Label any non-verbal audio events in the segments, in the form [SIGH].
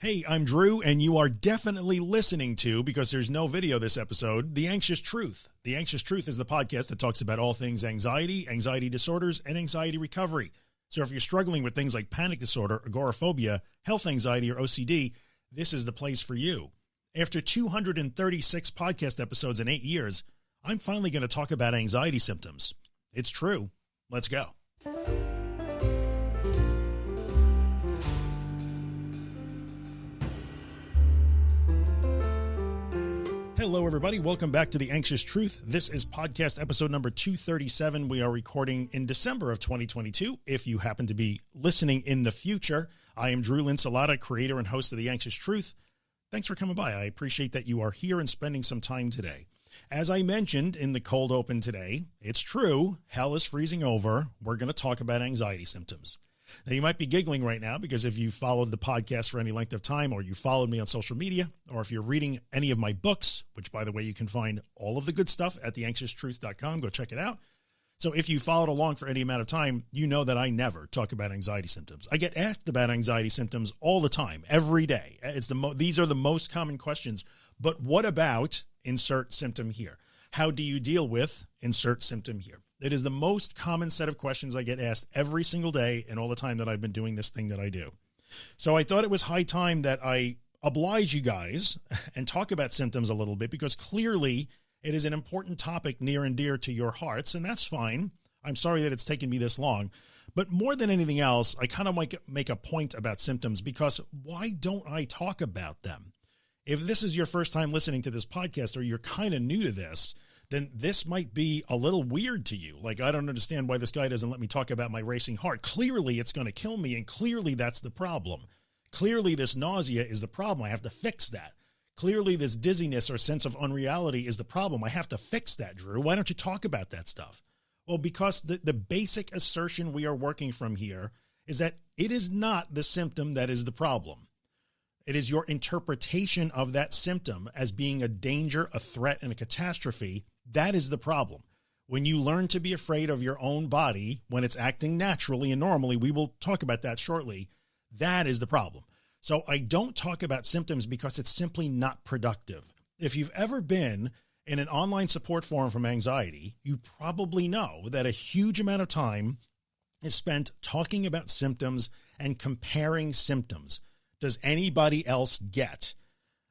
Hey, I'm Drew, and you are definitely listening to, because there's no video this episode, The Anxious Truth. The Anxious Truth is the podcast that talks about all things anxiety, anxiety disorders, and anxiety recovery. So if you're struggling with things like panic disorder, agoraphobia, health anxiety, or OCD, this is the place for you. After 236 podcast episodes in eight years, I'm finally going to talk about anxiety symptoms. It's true. Let's go. Hello, everybody. Welcome back to The Anxious Truth. This is podcast episode number 237. We are recording in December of 2022. If you happen to be listening in the future, I am Drew Linsalata, creator and host of The Anxious Truth. Thanks for coming by. I appreciate that you are here and spending some time today. As I mentioned in the cold open today, it's true. Hell is freezing over. We're going to talk about anxiety symptoms. Now you might be giggling right now because if you followed the podcast for any length of time or you followed me on social media, or if you're reading any of my books, which by the way, you can find all of the good stuff at theanxioustruth.com, go check it out. So if you followed along for any amount of time, you know that I never talk about anxiety symptoms. I get asked about anxiety symptoms all the time, every day. It's the these are the most common questions. But what about insert symptom here? How do you deal with insert symptom here? It is the most common set of questions I get asked every single day and all the time that I've been doing this thing that I do. So I thought it was high time that I oblige you guys [LAUGHS] and talk about symptoms a little bit because clearly it is an important topic near and dear to your hearts and that's fine. I'm sorry that it's taken me this long, but more than anything else, I kind of might make a point about symptoms because why don't I talk about them? If this is your first time listening to this podcast or you're kind of new to this, then this might be a little weird to you. Like, I don't understand why this guy doesn't let me talk about my racing heart. Clearly it's going to kill me. And clearly that's the problem. Clearly this nausea is the problem. I have to fix that. Clearly this dizziness or sense of unreality is the problem. I have to fix that, Drew. Why don't you talk about that stuff? Well, because the, the basic assertion we are working from here is that it is not the symptom that is the problem. It is your interpretation of that symptom as being a danger, a threat, and a catastrophe that is the problem. When you learn to be afraid of your own body when it's acting naturally and normally, we will talk about that shortly. That is the problem. So I don't talk about symptoms because it's simply not productive. If you've ever been in an online support forum from anxiety, you probably know that a huge amount of time is spent talking about symptoms and comparing symptoms. Does anybody else get?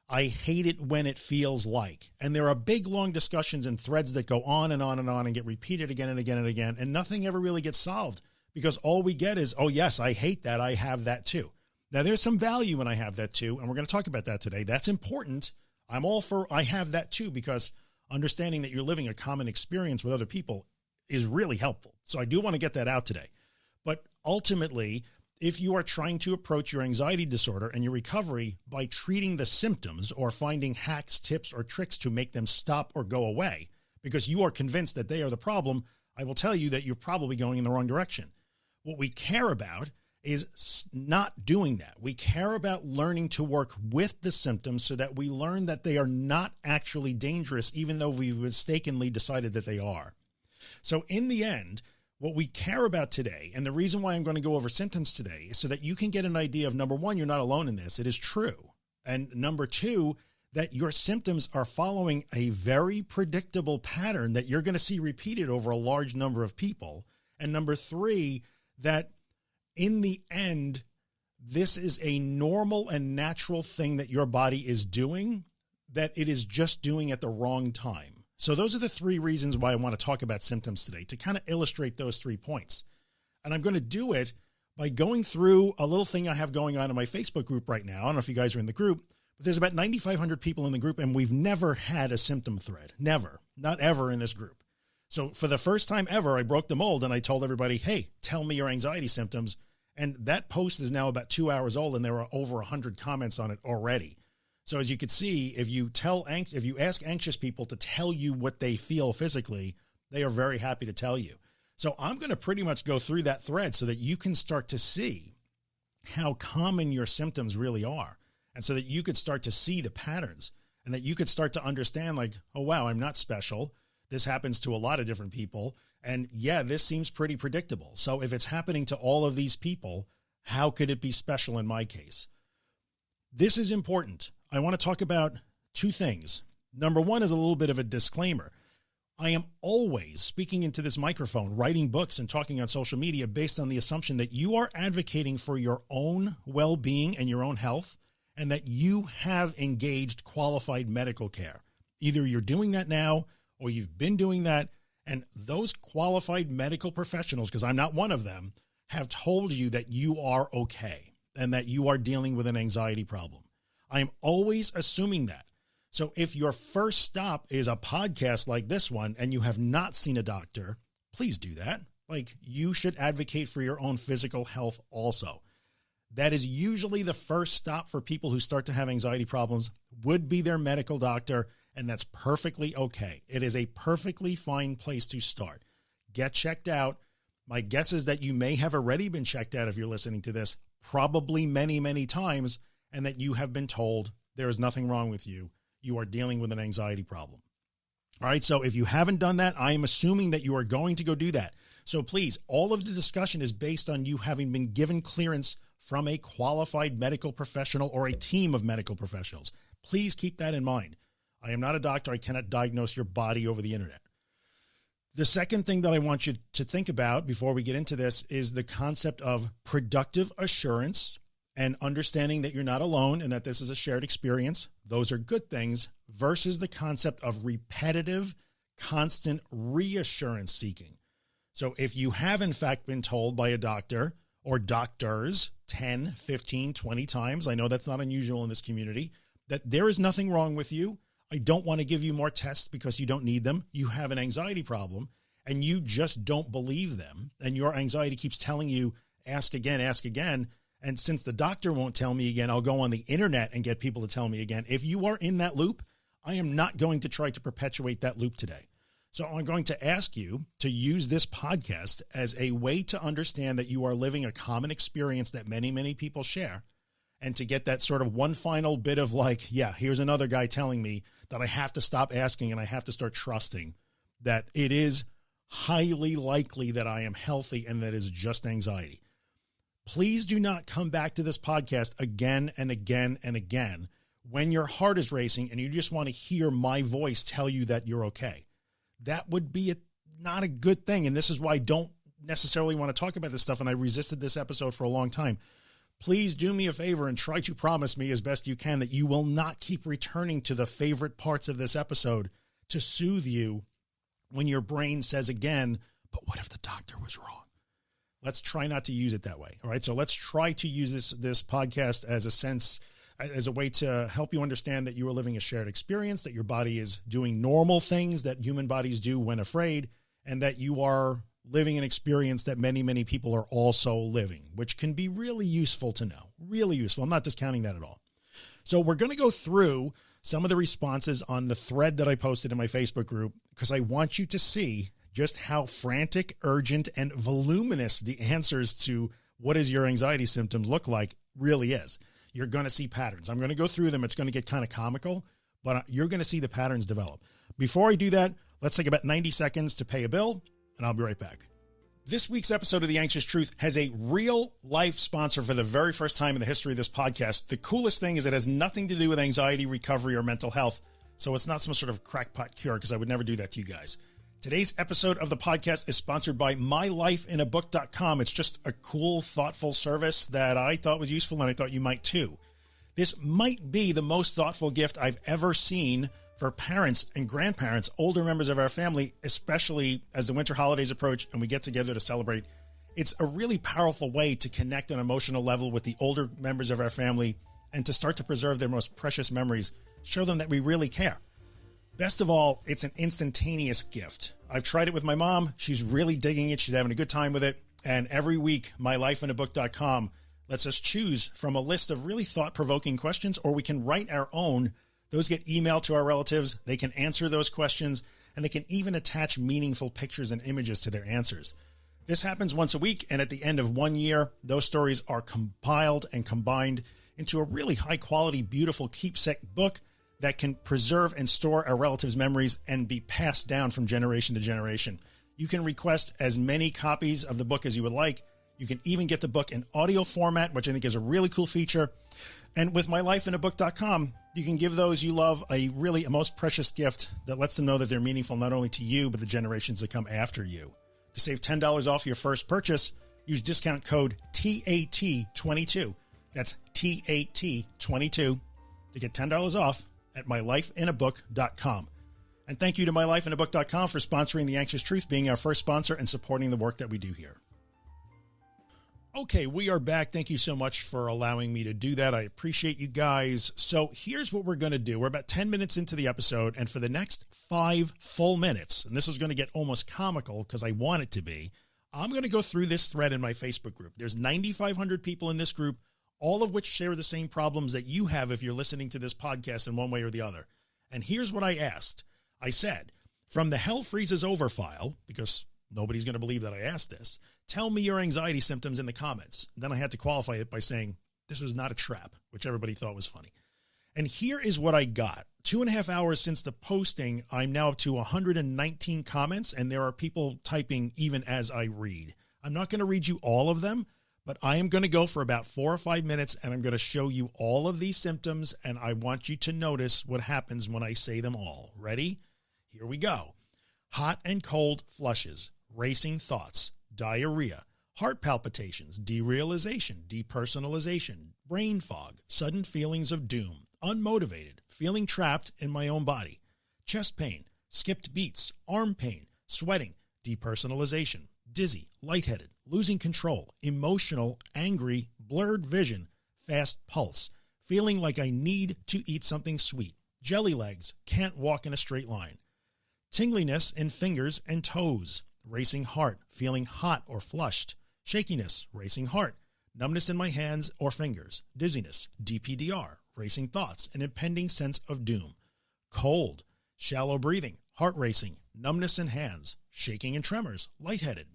I hate it when it feels like, and there are big, long discussions and threads that go on and on and on and get repeated again and again and again. And nothing ever really gets solved because all we get is, oh yes, I hate that. I have that too. Now there's some value when I have that too. And we're going to talk about that today. That's important. I'm all for, I have that too, because understanding that you're living a common experience with other people is really helpful. So I do want to get that out today, but ultimately if you are trying to approach your anxiety disorder and your recovery by treating the symptoms or finding hacks, tips, or tricks to make them stop or go away because you are convinced that they are the problem, I will tell you that you're probably going in the wrong direction. What we care about is not doing that. We care about learning to work with the symptoms so that we learn that they are not actually dangerous, even though we've mistakenly decided that they are. So in the end, what we care about today, and the reason why I'm going to go over symptoms today is so that you can get an idea of number one, you're not alone in this. It is true. And number two, that your symptoms are following a very predictable pattern that you're going to see repeated over a large number of people. And number three, that in the end, this is a normal and natural thing that your body is doing that it is just doing at the wrong time. So those are the three reasons why I want to talk about symptoms today to kind of illustrate those three points. And I'm going to do it by going through a little thing I have going on in my Facebook group right now. I don't know if you guys are in the group, but there's about 9,500 people in the group and we've never had a symptom thread. Never, not ever in this group. So for the first time ever, I broke the mold and I told everybody, Hey, tell me your anxiety symptoms. And that post is now about two hours old and there are over a hundred comments on it already. So as you can see, if you tell, if you ask anxious people to tell you what they feel physically, they are very happy to tell you. So I'm going to pretty much go through that thread so that you can start to see how common your symptoms really are. And so that you could start to see the patterns and that you could start to understand like, oh, wow, I'm not special. This happens to a lot of different people. And yeah, this seems pretty predictable. So if it's happening to all of these people, how could it be special in my case? This is important. I want to talk about two things. Number one is a little bit of a disclaimer. I am always speaking into this microphone, writing books and talking on social media based on the assumption that you are advocating for your own well-being and your own health and that you have engaged qualified medical care. Either you're doing that now or you've been doing that. And those qualified medical professionals, because I'm not one of them, have told you that you are okay and that you are dealing with an anxiety problem. I am always assuming that. So if your first stop is a podcast like this one and you have not seen a doctor, please do that. Like you should advocate for your own physical health also. That is usually the first stop for people who start to have anxiety problems would be their medical doctor. And that's perfectly okay. It is a perfectly fine place to start. Get checked out. My guess is that you may have already been checked out if you're listening to this, probably many, many times, and that you have been told there is nothing wrong with you you are dealing with an anxiety problem. All right. So if you haven't done that, I am assuming that you are going to go do that. So please, all of the discussion is based on you having been given clearance from a qualified medical professional or a team of medical professionals. Please keep that in mind. I am not a doctor. I cannot diagnose your body over the internet. The second thing that I want you to think about before we get into this is the concept of productive assurance and understanding that you're not alone and that this is a shared experience. Those are good things versus the concept of repetitive, constant reassurance seeking. So if you have in fact been told by a doctor or doctors 10, 15, 20 times, I know that's not unusual in this community, that there is nothing wrong with you. I don't want to give you more tests because you don't need them. You have an anxiety problem and you just don't believe them. And your anxiety keeps telling you, ask again, ask again and since the doctor won't tell me again, I'll go on the internet and get people to tell me again. If you are in that loop, I am not going to try to perpetuate that loop today. So I'm going to ask you to use this podcast as a way to understand that you are living a common experience that many, many people share. And to get that sort of one final bit of like, yeah, here's another guy telling me that I have to stop asking and I have to start trusting that it is highly likely that I am healthy and that is just anxiety please do not come back to this podcast again and again and again when your heart is racing and you just want to hear my voice tell you that you're okay. That would be a, not a good thing. And this is why I don't necessarily want to talk about this stuff. And I resisted this episode for a long time. Please do me a favor and try to promise me as best you can that you will not keep returning to the favorite parts of this episode to soothe you when your brain says again, but what if the doctor was wrong? Let's try not to use it that way. All right. So let's try to use this, this podcast as a sense, as a way to help you understand that you are living a shared experience, that your body is doing normal things that human bodies do when afraid, and that you are living an experience that many, many people are also living, which can be really useful to know, really useful. I'm not discounting that at all. So we're going to go through some of the responses on the thread that I posted in my Facebook group because I want you to see just how frantic, urgent, and voluminous the answers to what is your anxiety symptoms look like really is. You're going to see patterns. I'm going to go through them. It's going to get kind of comical, but you're going to see the patterns develop. Before I do that, let's take about 90 seconds to pay a bill, and I'll be right back. This week's episode of The Anxious Truth has a real life sponsor for the very first time in the history of this podcast. The coolest thing is it has nothing to do with anxiety recovery or mental health. So it's not some sort of crackpot cure because I would never do that to you guys. Today's episode of the podcast is sponsored by mylifeinabook.com. It's just a cool, thoughtful service that I thought was useful and I thought you might too. This might be the most thoughtful gift I've ever seen for parents and grandparents, older members of our family, especially as the winter holidays approach and we get together to celebrate. It's a really powerful way to connect on an emotional level with the older members of our family and to start to preserve their most precious memories, show them that we really care. Best of all, it's an instantaneous gift. I've tried it with my mom. She's really digging it. She's having a good time with it. And every week, mylifeinabook.com lets us choose from a list of really thought provoking questions, or we can write our own. Those get emailed to our relatives. They can answer those questions, and they can even attach meaningful pictures and images to their answers. This happens once a week, and at the end of one year, those stories are compiled and combined into a really high quality, beautiful keepsake book that can preserve and store our relatives' memories and be passed down from generation to generation. You can request as many copies of the book as you would like. You can even get the book in audio format, which I think is a really cool feature. And with mylifeinabook.com, you can give those you love a really a most precious gift that lets them know that they're meaningful not only to you, but the generations that come after you. To save $10 off your first purchase, use discount code TAT22. That's TAT22 to get $10 off at mylifeinabook.com. And thank you to mylifeinabook.com for sponsoring The Anxious Truth, being our first sponsor and supporting the work that we do here. Okay, we are back. Thank you so much for allowing me to do that. I appreciate you guys. So here's what we're going to do. We're about 10 minutes into the episode and for the next five full minutes, and this is going to get almost comical because I want it to be, I'm going to go through this thread in my Facebook group. There's 9,500 people in this group, all of which share the same problems that you have if you're listening to this podcast in one way or the other. And here's what I asked. I said, from the Hell Freezes Over file, because nobody's going to believe that I asked this, tell me your anxiety symptoms in the comments. Then I had to qualify it by saying, this is not a trap, which everybody thought was funny. And here is what I got. Two and a half hours since the posting, I'm now up to 119 comments, and there are people typing even as I read. I'm not going to read you all of them, but I am going to go for about four or five minutes and I'm going to show you all of these symptoms. And I want you to notice what happens when I say them all. Ready? Here we go. Hot and cold flushes, racing thoughts, diarrhea, heart palpitations, derealization, depersonalization, brain fog, sudden feelings of doom, unmotivated, feeling trapped in my own body, chest pain, skipped beats, arm pain, sweating, depersonalization, dizzy, lightheaded, losing control, emotional, angry, blurred vision, fast pulse, feeling like I need to eat something sweet, jelly legs, can't walk in a straight line, tingliness in fingers and toes, racing heart, feeling hot or flushed, shakiness, racing heart, numbness in my hands or fingers, dizziness, DPDR, racing thoughts, an impending sense of doom, cold, shallow breathing, heart racing, numbness in hands, shaking and tremors, lightheaded,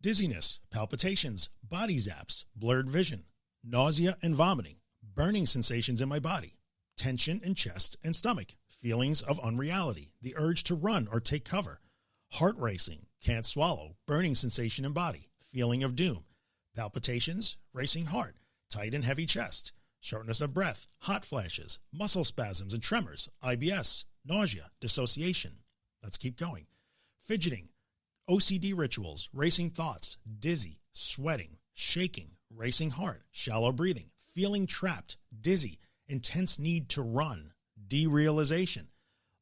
dizziness, palpitations, body zaps, blurred vision, nausea and vomiting, burning sensations in my body, tension in chest and stomach, feelings of unreality, the urge to run or take cover, heart racing, can't swallow, burning sensation in body, feeling of doom, palpitations, racing heart, tight and heavy chest, shortness of breath, hot flashes, muscle spasms and tremors, IBS, nausea, dissociation. Let's keep going. Fidgeting, OCD rituals, racing thoughts, dizzy, sweating, shaking, racing heart, shallow breathing, feeling trapped, dizzy, intense need to run, derealization,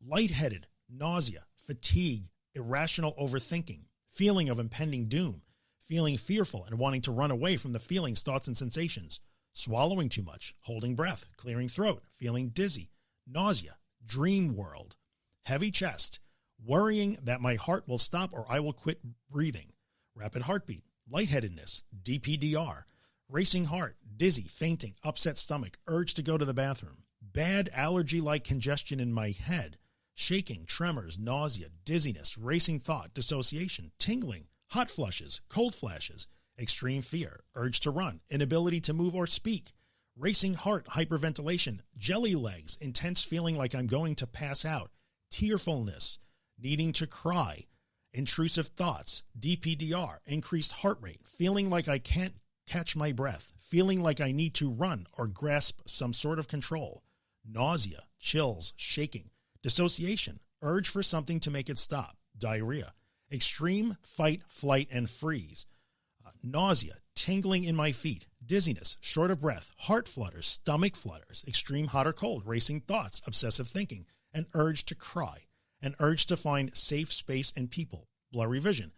lightheaded, nausea, fatigue, irrational overthinking, feeling of impending doom, feeling fearful and wanting to run away from the feelings, thoughts, and sensations, swallowing too much, holding breath, clearing throat, feeling dizzy, nausea, dream world, heavy chest, worrying that my heart will stop or I will quit breathing, rapid heartbeat, lightheadedness, DPDR, racing heart, dizzy, fainting, upset stomach, urge to go to the bathroom, bad allergy-like congestion in my head, shaking, tremors, nausea, dizziness, racing thought, dissociation, tingling, hot flushes, cold flashes, extreme fear, urge to run, inability to move or speak, racing heart, hyperventilation, jelly legs, intense feeling like I'm going to pass out, tearfulness, needing to cry, intrusive thoughts, DPDR, increased heart rate, feeling like I can't catch my breath, feeling like I need to run or grasp some sort of control, nausea, chills, shaking, dissociation, urge for something to make it stop, diarrhea, extreme fight, flight, and freeze, uh, nausea, tingling in my feet, dizziness, short of breath, heart flutters, stomach flutters, extreme hot or cold, racing thoughts, obsessive thinking, an urge to cry, an urge to find safe space and people, blurry vision,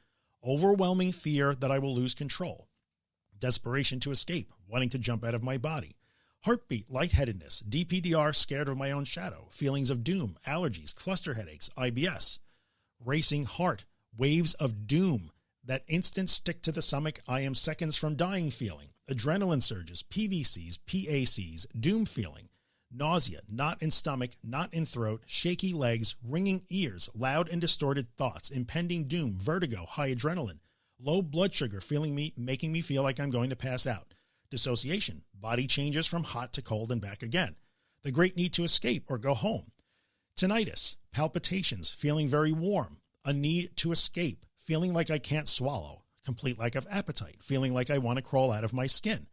overwhelming fear that I will lose control, desperation to escape, wanting to jump out of my body, heartbeat, lightheadedness, DPDR, scared of my own shadow, feelings of doom, allergies, cluster headaches, IBS, racing heart, waves of doom, that instant stick to the stomach, I am seconds from dying feeling, adrenaline surges, PVCs, PACs, doom feeling, nausea, not in stomach, not in throat, shaky legs, ringing ears, loud and distorted thoughts, impending doom, vertigo, high adrenaline, low blood sugar, feeling me, making me feel like I'm going to pass out, dissociation, body changes from hot to cold and back again, the great need to escape or go home, tinnitus, palpitations, feeling very warm, a need to escape, feeling like I can't swallow, complete lack of appetite, feeling like I want to crawl out of my skin,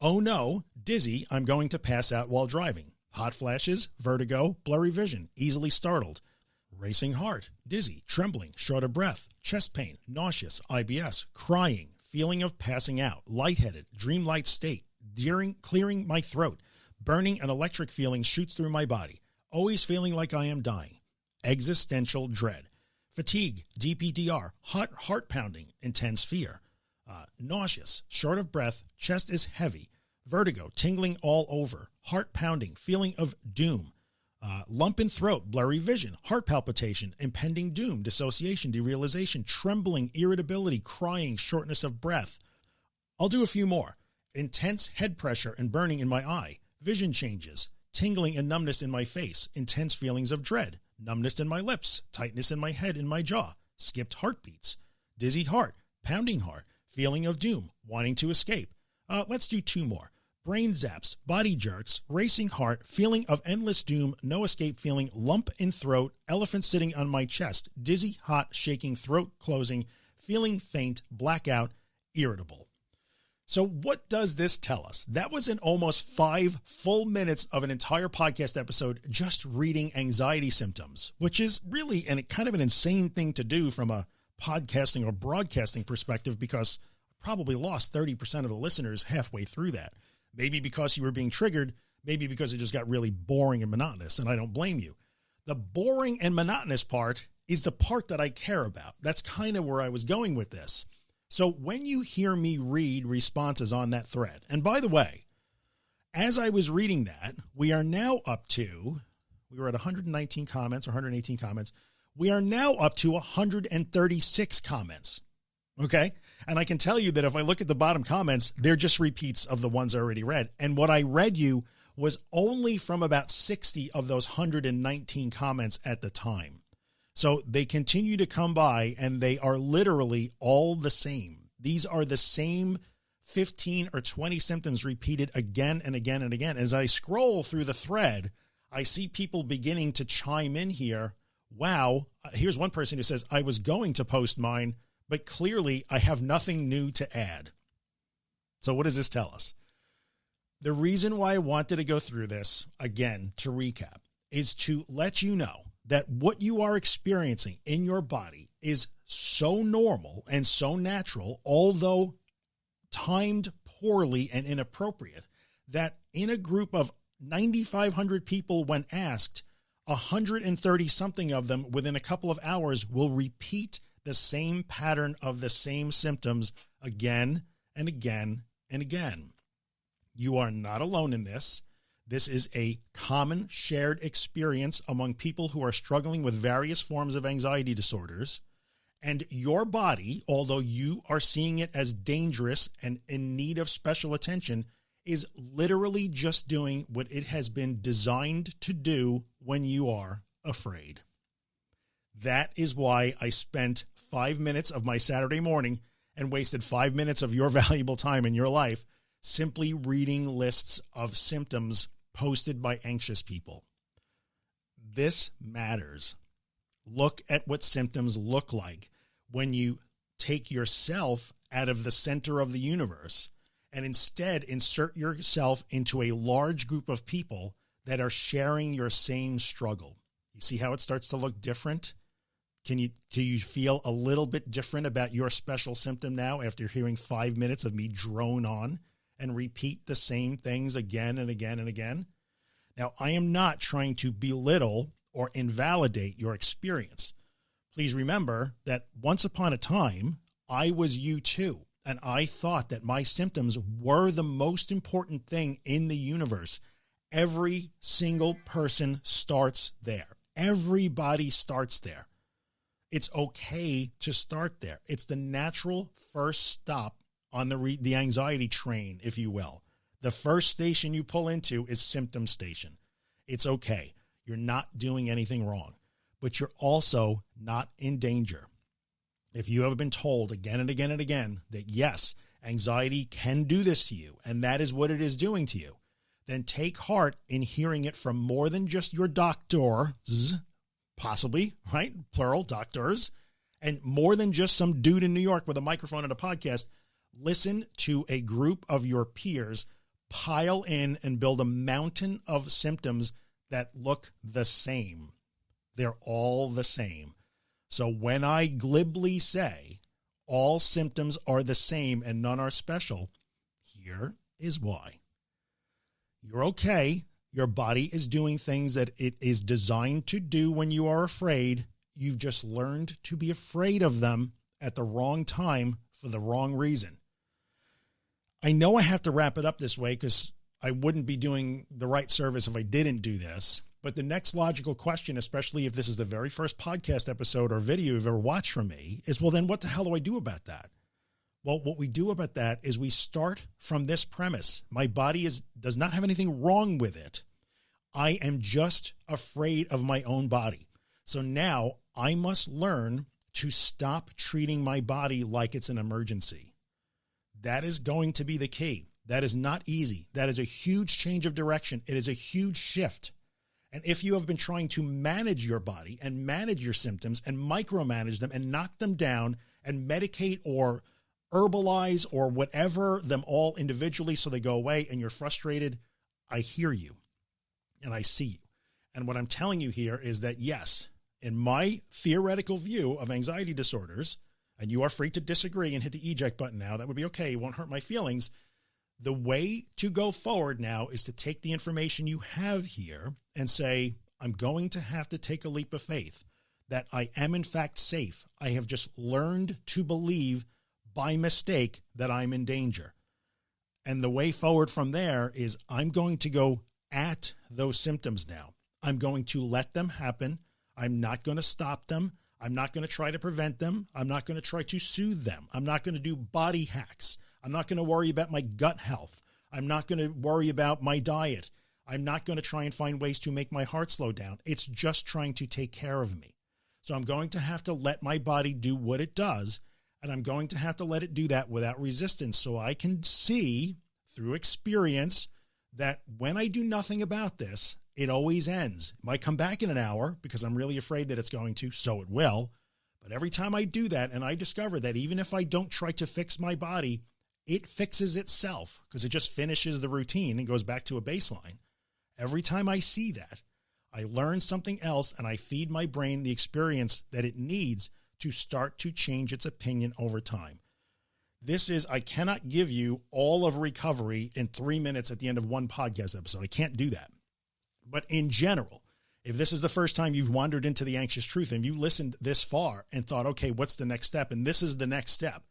Oh no, dizzy, I'm going to pass out while driving. Hot flashes, vertigo, blurry vision, easily startled. Racing heart, dizzy, trembling, short of breath, chest pain, nauseous, IBS, crying, feeling of passing out, lightheaded, dreamlike state, deering, clearing my throat, burning and electric feeling shoots through my body, always feeling like I am dying, existential dread, fatigue, DPDR, hot heart pounding, intense fear, uh, nauseous, short of breath, chest is heavy, vertigo, tingling all over, heart pounding, feeling of doom, uh, lump in throat, blurry vision, heart palpitation, impending doom, dissociation, derealization, trembling, irritability, crying, shortness of breath. I'll do a few more. Intense head pressure and burning in my eye, vision changes, tingling and numbness in my face, intense feelings of dread, numbness in my lips, tightness in my head and my jaw, skipped heartbeats, dizzy heart, pounding heart, feeling of doom, wanting to escape. Uh, let's do two more. Brain zaps, body jerks, racing heart, feeling of endless doom, no escape feeling, lump in throat, elephant sitting on my chest, dizzy, hot, shaking, throat closing, feeling faint, blackout, irritable. So what does this tell us? That was in almost five full minutes of an entire podcast episode, just reading anxiety symptoms, which is really and kind of an insane thing to do from a podcasting or broadcasting perspective because I probably lost 30% of the listeners halfway through that. Maybe because you were being triggered, maybe because it just got really boring and monotonous, and I don't blame you. The boring and monotonous part is the part that I care about. That's kind of where I was going with this. So when you hear me read responses on that thread, and by the way, as I was reading that, we are now up to, we were at 119 comments or 118 comments. We are now up to 136 comments. Okay. And I can tell you that if I look at the bottom comments, they're just repeats of the ones I already read. And what I read you was only from about 60 of those 119 comments at the time. So they continue to come by and they are literally all the same. These are the same 15 or 20 symptoms repeated again and again and again. As I scroll through the thread, I see people beginning to chime in here wow, here's one person who says, I was going to post mine, but clearly I have nothing new to add. So what does this tell us? The reason why I wanted to go through this again, to recap, is to let you know that what you are experiencing in your body is so normal and so natural, although timed poorly and inappropriate, that in a group of 9,500 people, when asked, 130 something of them within a couple of hours will repeat the same pattern of the same symptoms again and again and again. You are not alone in this. This is a common shared experience among people who are struggling with various forms of anxiety disorders. And your body, although you are seeing it as dangerous and in need of special attention, is literally just doing what it has been designed to do when you are afraid. That is why I spent five minutes of my Saturday morning and wasted five minutes of your [LAUGHS] valuable time in your life simply reading lists of symptoms posted by anxious people. This matters. Look at what symptoms look like when you take yourself out of the center of the universe and instead insert yourself into a large group of people that are sharing your same struggle. You see how it starts to look different? Can you, do you feel a little bit different about your special symptom now after hearing five minutes of me drone on and repeat the same things again and again and again? Now, I am not trying to belittle or invalidate your experience. Please remember that once upon a time, I was you too. And I thought that my symptoms were the most important thing in the universe. Every single person starts there. Everybody starts there. It's okay to start there. It's the natural first stop on the, the anxiety train, if you will. The first station you pull into is symptom station. It's okay. You're not doing anything wrong, but you're also not in danger if you have been told again and again and again that yes, anxiety can do this to you, and that is what it is doing to you, then take heart in hearing it from more than just your doctors, possibly, right? Plural doctors, and more than just some dude in New York with a microphone and a podcast. Listen to a group of your peers pile in and build a mountain of symptoms that look the same. They're all the same. So when I glibly say all symptoms are the same and none are special, here is why. You're okay. Your body is doing things that it is designed to do when you are afraid. You've just learned to be afraid of them at the wrong time for the wrong reason. I know I have to wrap it up this way because I wouldn't be doing the right service if I didn't do this. But the next logical question, especially if this is the very first podcast episode or video you've ever watched from me, is well, then what the hell do I do about that? Well, what we do about that is we start from this premise. My body is does not have anything wrong with it. I am just afraid of my own body. So now I must learn to stop treating my body like it's an emergency. That is going to be the key. That is not easy. That is a huge change of direction. It is a huge shift. And if you have been trying to manage your body and manage your symptoms and micromanage them and knock them down and medicate or herbalize or whatever them all individually so they go away and you're frustrated, I hear you and I see you. And what I'm telling you here is that yes, in my theoretical view of anxiety disorders, and you are free to disagree and hit the eject button now, that would be okay. It won't hurt my feelings. The way to go forward now is to take the information you have here and say, I'm going to have to take a leap of faith that I am in fact safe. I have just learned to believe by mistake that I'm in danger. And the way forward from there is I'm going to go at those symptoms now. I'm going to let them happen. I'm not going to stop them. I'm not going to try to prevent them. I'm not going to try to soothe them. I'm not going to do body hacks. I'm not going to worry about my gut health. I'm not going to worry about my diet. I'm not going to try and find ways to make my heart slow down. It's just trying to take care of me. So I'm going to have to let my body do what it does. And I'm going to have to let it do that without resistance. So I can see through experience that when I do nothing about this, it always ends. It might come back in an hour because I'm really afraid that it's going to. So it will. But every time I do that and I discover that even if I don't try to fix my body, it fixes itself because it just finishes the routine and goes back to a baseline. Every time I see that, I learn something else and I feed my brain the experience that it needs to start to change its opinion over time. This is, I cannot give you all of recovery in three minutes at the end of one podcast episode. I can't do that. But in general, if this is the first time you've wandered into the anxious truth and you listened this far and thought, okay, what's the next step? And this is the next step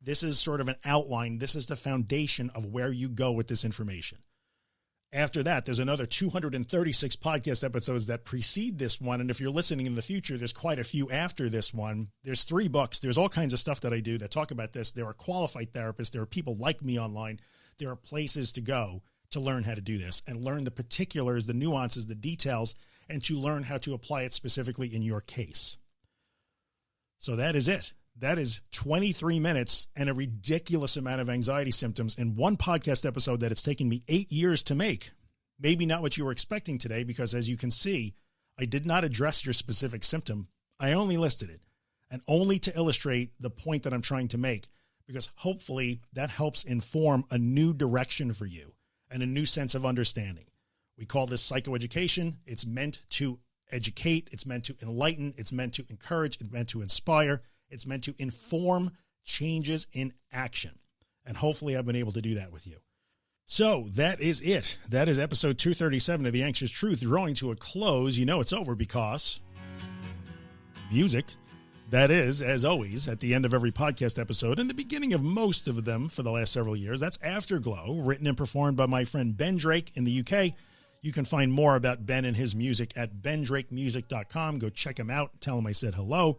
this is sort of an outline. This is the foundation of where you go with this information. After that, there's another 236 podcast episodes that precede this one. And if you're listening in the future, there's quite a few after this one. There's three books. There's all kinds of stuff that I do that talk about this. There are qualified therapists. There are people like me online. There are places to go to learn how to do this and learn the particulars, the nuances, the details, and to learn how to apply it specifically in your case. So that is it that is 23 minutes and a ridiculous amount of anxiety symptoms in one podcast episode that it's taken me eight years to make. Maybe not what you were expecting today, because as you can see, I did not address your specific symptom. I only listed it and only to illustrate the point that I'm trying to make, because hopefully that helps inform a new direction for you and a new sense of understanding. We call this psychoeducation. It's meant to educate. It's meant to enlighten. It's meant to encourage. It's meant to inspire. It's meant to inform changes in action. And hopefully I've been able to do that with you. So that is it. That is episode 237 of The Anxious Truth drawing to a close. You know it's over because music. That is, as always, at the end of every podcast episode and the beginning of most of them for the last several years. That's Afterglow, written and performed by my friend Ben Drake in the UK. You can find more about Ben and his music at bendrakemusic.com. Go check him out. Tell him I said hello.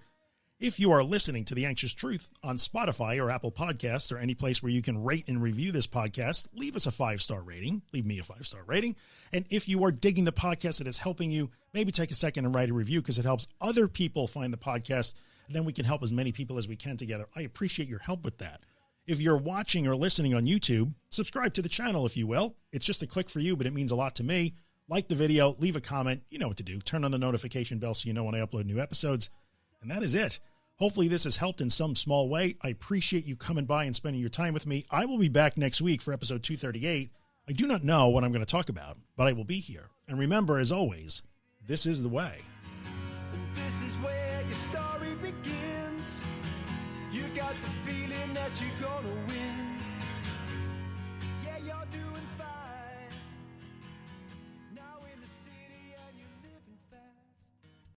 If you are listening to The Anxious Truth on Spotify or Apple Podcasts or any place where you can rate and review this podcast, leave us a five star rating. Leave me a five star rating. And if you are digging the podcast that is helping you, maybe take a second and write a review because it helps other people find the podcast. And then we can help as many people as we can together. I appreciate your help with that. If you're watching or listening on YouTube, subscribe to the channel, if you will. It's just a click for you, but it means a lot to me. Like the video, leave a comment. You know what to do. Turn on the notification bell so you know when I upload new episodes. And that is it. Hopefully this has helped in some small way. I appreciate you coming by and spending your time with me. I will be back next week for episode 238. I do not know what I'm going to talk about, but I will be here. And remember, as always, this is the way. This is where your story begins. You got the feeling that you go